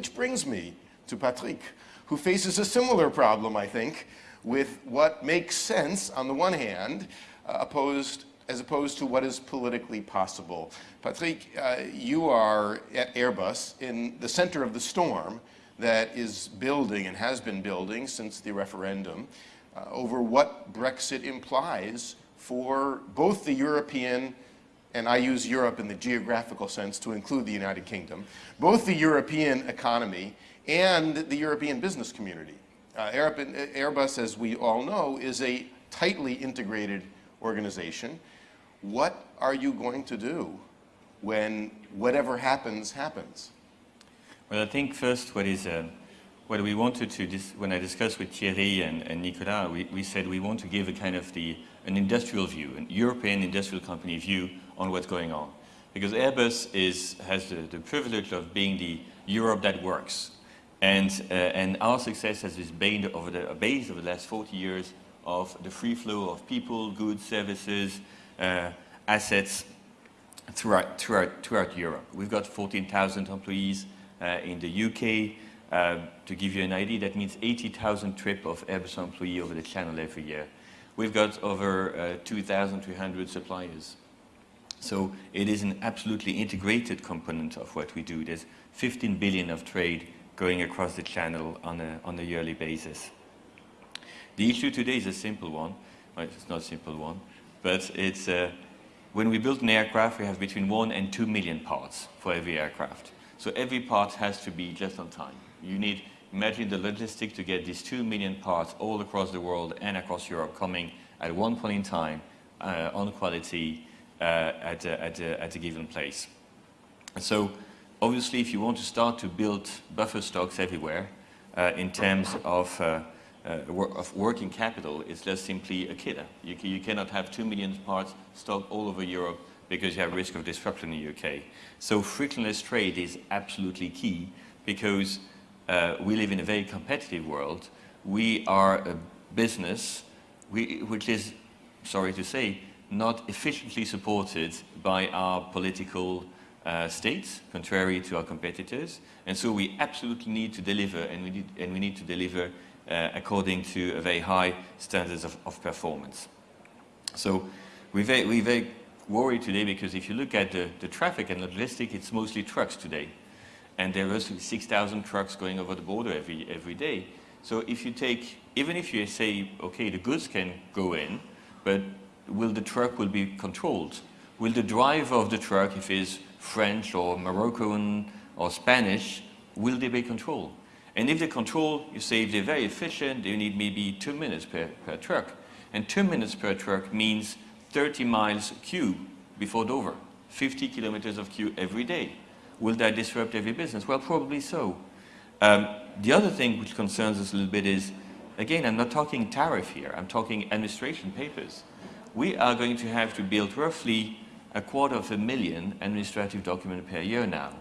which brings me to Patrick, who faces a similar problem, I think, with what makes sense on the one hand, uh, opposed as opposed to what is politically possible. Patrick, uh, you are at Airbus in the center of the storm that is building and has been building since the referendum uh, over what Brexit implies for both the European, and I use Europe in the geographical sense to include the United Kingdom, both the European economy and the European business community. Uh, Airbus, as we all know, is a tightly integrated organization what are you going to do when whatever happens, happens? Well, I think first what is, uh, what we wanted to, when I discussed with Thierry and, and Nicolas, we, we said we want to give a kind of the, an industrial view, an European industrial company view on what's going on. Because Airbus is, has the, the privilege of being the Europe that works. And, uh, and our success has been over the, base over the last 40 years of the free flow of people, goods, services, uh, assets throughout, throughout, throughout Europe. We've got 14,000 employees uh, in the UK. Uh, to give you an idea, that means 80,000 trip of Airbus employee over the channel every year. We've got over uh, 2,300 suppliers. So it is an absolutely integrated component of what we do. There's 15 billion of trade going across the channel on a, on a yearly basis. The issue today is a simple one. Well, it's not a simple one but it's, uh, when we build an aircraft, we have between one and two million parts for every aircraft. So every part has to be just on time. You need, imagine the logistic to get these two million parts all across the world and across Europe coming at one point in time uh, on quality uh, at, a, at, a, at a given place. So obviously if you want to start to build buffer stocks everywhere uh, in terms of uh, uh, of working capital it's just simply a killer. You, you, cannot have two million parts stocked all over Europe because you have risk of disruption in the UK. So frictionless trade is absolutely key because uh, we live in a very competitive world. We are a business we, which is, sorry to say, not efficiently supported by our political uh, states, contrary to our competitors. And so we absolutely need to deliver, and we need, and we need to deliver uh, according to a very high standards of, of performance. So we're very, we're very worried today because if you look at the, the traffic and the logistics, it's mostly trucks today. And there are 6,000 trucks going over the border every, every day. So if you take, even if you say, okay, the goods can go in, but will the truck will be controlled? Will the driver of the truck, if he's French or Moroccan or Spanish, will they be controlled? And if they control, you say if they're very efficient, they need maybe two minutes per, per truck. And two minutes per truck means 30 miles queue before Dover, 50 kilometers of queue every day. Will that disrupt every business? Well, probably so. Um, the other thing which concerns us a little bit is, again, I'm not talking tariff here, I'm talking administration papers. We are going to have to build roughly a quarter of a million administrative documents per year now.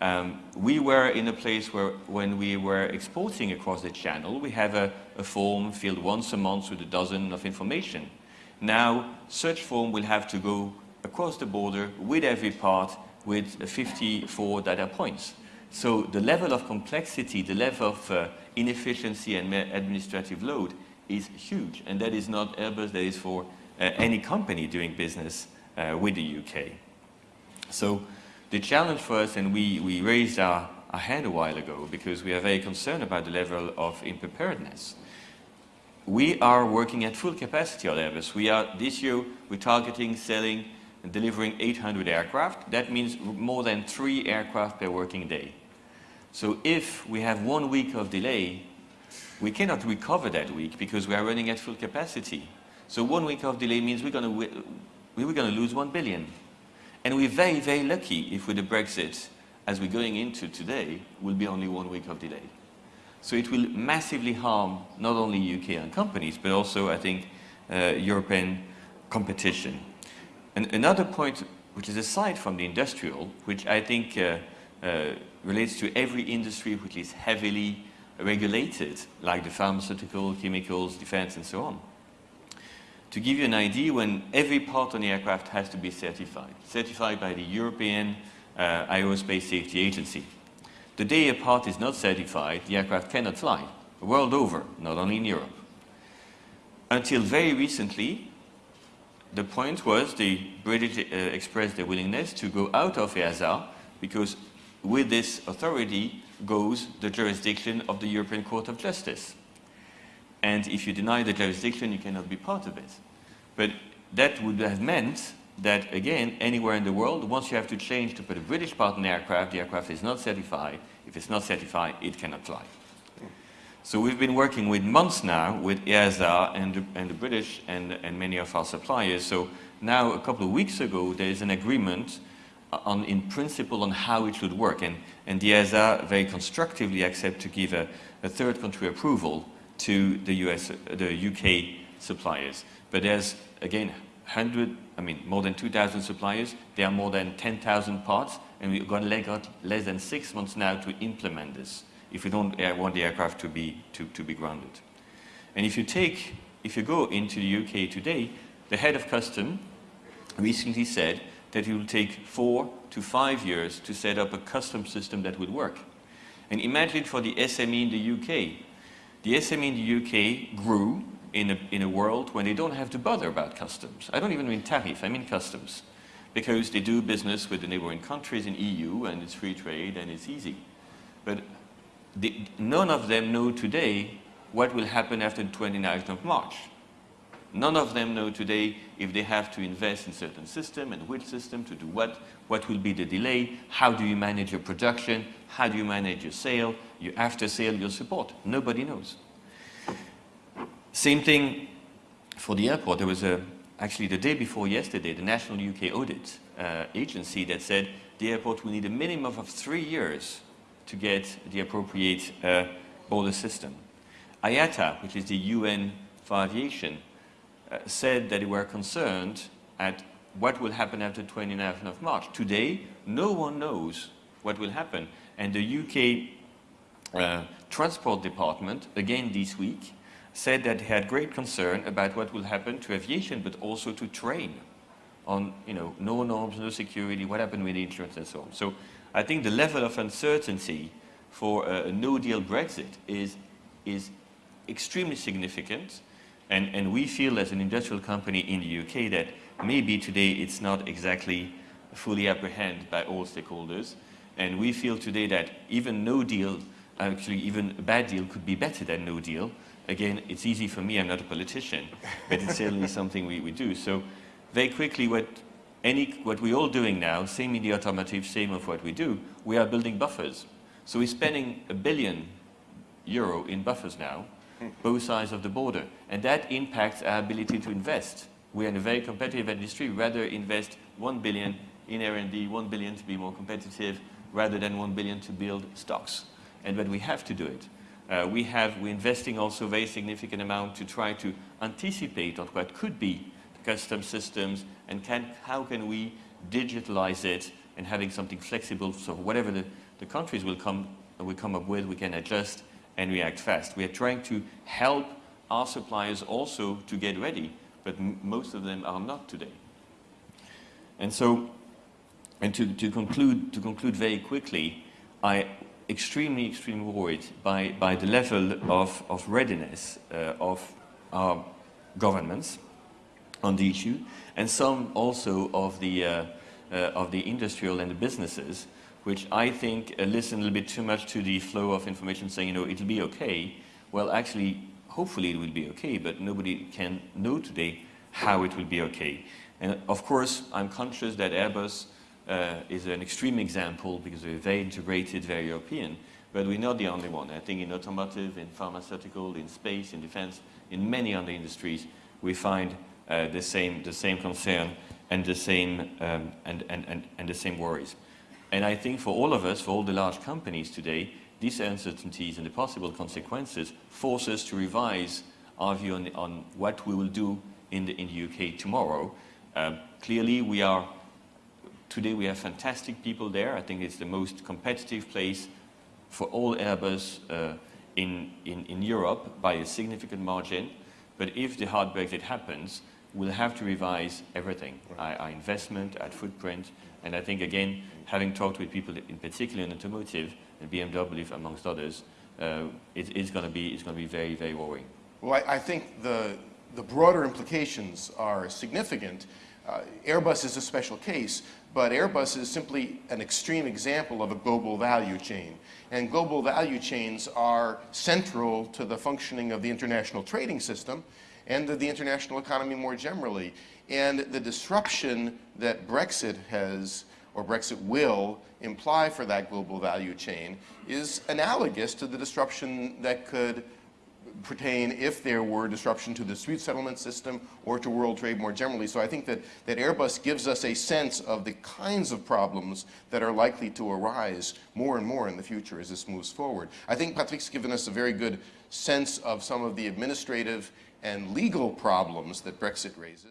Um, we were in a place where when we were exporting across the channel, we have a, a, form filled once a month with a dozen of information. Now, such form will have to go across the border with every part with 54 data points. So the level of complexity, the level of uh, inefficiency and administrative load is huge. And that is not Airbus, that is for uh, any company doing business uh, with the UK. So the challenge for us, and we, we raised our, our hand a while ago because we are very concerned about the level of unpreparedness. We are working at full capacity on Airbus. We are, this year, we're targeting selling delivering 800 aircraft. That means more than three aircraft per working day. So if we have one week of delay, we cannot recover that week because we are running at full capacity. So one week of delay means we're going to, we're going to lose one billion. And we're very, very lucky if with the Brexit, as we're going into today, will be only one week of delay. So it will massively harm not only UK and companies, but also, I think, uh, European competition. And another point, which is aside from the industrial, which I think uh, uh, relates to every industry which is heavily regulated, like the pharmaceutical, chemicals, defense, and so on. To give you an idea, when every part on the aircraft has to be certified, certified by the European uh, Aerospace Safety Agency. The day a part is not certified, the aircraft cannot fly, world over, not only in Europe. Until very recently, the point was the British uh, expressed their willingness to go out of EASA because with this authority goes the jurisdiction of the European Court of Justice. And if you deny the jurisdiction, you cannot be part of it. But that would have meant that, again, anywhere in the world, once you have to change to put a British part in the aircraft, the aircraft is not certified. If it's not certified, it cannot fly. So we've been working with months now with EASA and the, and the British and, and many of our suppliers. So now, a couple of weeks ago, there is an agreement uh, on, in principle on how it should work. And, and the EASA very constructively accept to give a, a third country approval to the, US, uh, the UK suppliers. But there's, again, 100, I mean, more than 2,000 suppliers. There are more than 10,000 parts, and we've got less than six months now to implement this if we don't want the aircraft to be, to, to be grounded. And if you take, if you go into the UK today, the head of custom recently said that it will take four to five years to set up a custom system that would work. And imagine for the SME in the UK. The SME in the UK grew in a, in a world when they don't have to bother about customs. I don't even mean tariff, I mean customs. Because they do business with the neighboring countries in EU and it's free trade and it's easy. But the, none of them know today what will happen after the 29th of March. None of them know today if they have to invest in certain system and which system to do what, what will be the delay, how do you manage your production, how do you manage your sale, your after sale, your support. Nobody knows. Same thing for the airport. There was a, actually the day before yesterday, the National UK Audit uh, Agency that said the airport will need a minimum of three years to get the appropriate uh, border system. IATA, which is the UN for aviation, uh, said that they were concerned at what will happen after 29th of March. Today, no one knows what will happen. And the UK uh, Transport Department, again this week, said that they had great concern about what will happen to aviation, but also to train on, you know, no norms, no security, what happened with insurance and so on. So I think the level of uncertainty for a, a no-deal Brexit is, is extremely significant. And, and we feel as an industrial company in the UK that maybe today it's not exactly fully apprehended by all stakeholders. And we feel today that even no deal, actually even a bad deal could be better than no deal. Again, it's easy for me, I'm not a politician, but it's certainly something we, we do. So very quickly, what any, what we're all doing now, same in the automotive, same of what we do, we are building buffers. So we're spending a billion euro in buffers now, both sides of the border. And that impacts our ability to invest. We're in a very competitive industry, rather invest 1 billion in R&D, 1 billion to be more competitive, rather than 1 billion to build stocks. And but we have to do it. Uh, we have, we're investing also a very significant amount to try to anticipate on what could be custom systems, and can, how can we digitalize it and having something flexible so whatever the, the countries will come, will come up with, we can adjust and react fast. We are trying to help our suppliers also to get ready, but most of them are not today. And so, and to, to, conclude, to conclude very quickly, I extremely, extremely worried by, by the level of, of readiness uh, of our governments on the issue, and some also of the, uh, uh, of the industrial and the businesses, which I think uh, listen a little bit too much to the flow of information saying, you know, it'll be okay. Well, actually, hopefully it will be okay, but nobody can know today how it will be okay. And of course, I'm conscious that Airbus uh, is an extreme example because we're very integrated, very European, but we're not the only one. I think in automotive, in pharmaceutical, in space, in defense, in many other industries, we find uh, the, same, the same concern and the same, um, and, and, and, and the same worries. And I think for all of us, for all the large companies today, these uncertainties and the possible consequences force us to revise our view on, on what we will do in the, in the UK tomorrow. Um, clearly, we are, today we have fantastic people there. I think it's the most competitive place for all Airbus uh, in, in, in Europe by a significant margin. But if the hard Brexit happens, we'll have to revise everything, our, our, investment, our footprint, and I think, again, having talked with people in particular in automotive, and BMW, amongst others, uh, it, it's going to be it's going to be very very worrying. Well, I, I think the, the broader implications are significant. Uh, Airbus is a special case, but Airbus is simply an extreme example of a global value chain. And global value chains are central to the functioning of the international trading system and of the international economy more generally. And the disruption that Brexit has, or Brexit will, imply for that global value chain is analogous to the disruption that could pertain if there were disruption to the dispute settlement system or to world trade more generally. So I think that, that Airbus gives us a sense of the kinds of problems that are likely to arise more and more in the future as this moves forward. I think Patrick's given us a very good sense of some of the administrative and legal problems that Brexit raises.